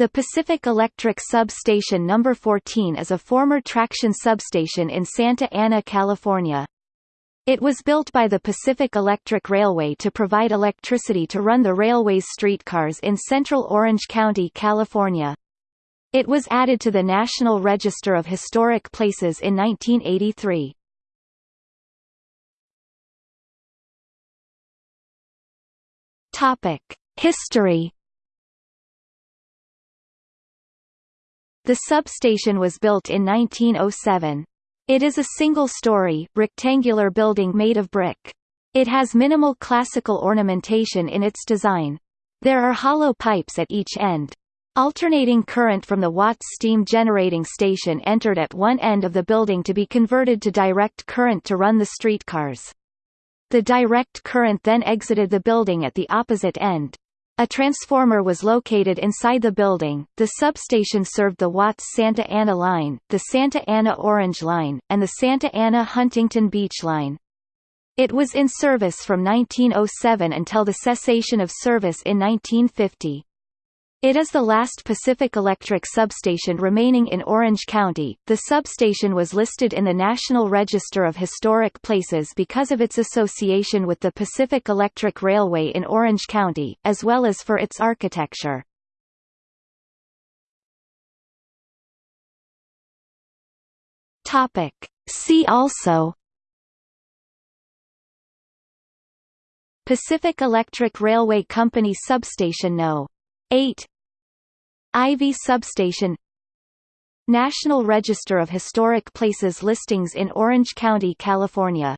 The Pacific Electric Substation No. 14 is a former traction substation in Santa Ana, California. It was built by the Pacific Electric Railway to provide electricity to run the railway's streetcars in central Orange County, California. It was added to the National Register of Historic Places in 1983. Topic: History The substation was built in 1907. It is a single-story, rectangular building made of brick. It has minimal classical ornamentation in its design. There are hollow pipes at each end. Alternating current from the Watts steam generating station entered at one end of the building to be converted to direct current to run the streetcars. The direct current then exited the building at the opposite end. A transformer was located inside the building. The substation served the Watts Santa Ana Line, the Santa Ana Orange Line, and the Santa Ana Huntington Beach Line. It was in service from 1907 until the cessation of service in 1950. It is the last Pacific Electric substation remaining in Orange County. The substation was listed in the National Register of Historic Places because of its association with the Pacific Electric Railway in Orange County, as well as for its architecture. Topic. See also Pacific Electric Railway Company Substation No. 8 Ivy Substation. National Register of Historic Places listings in Orange County, California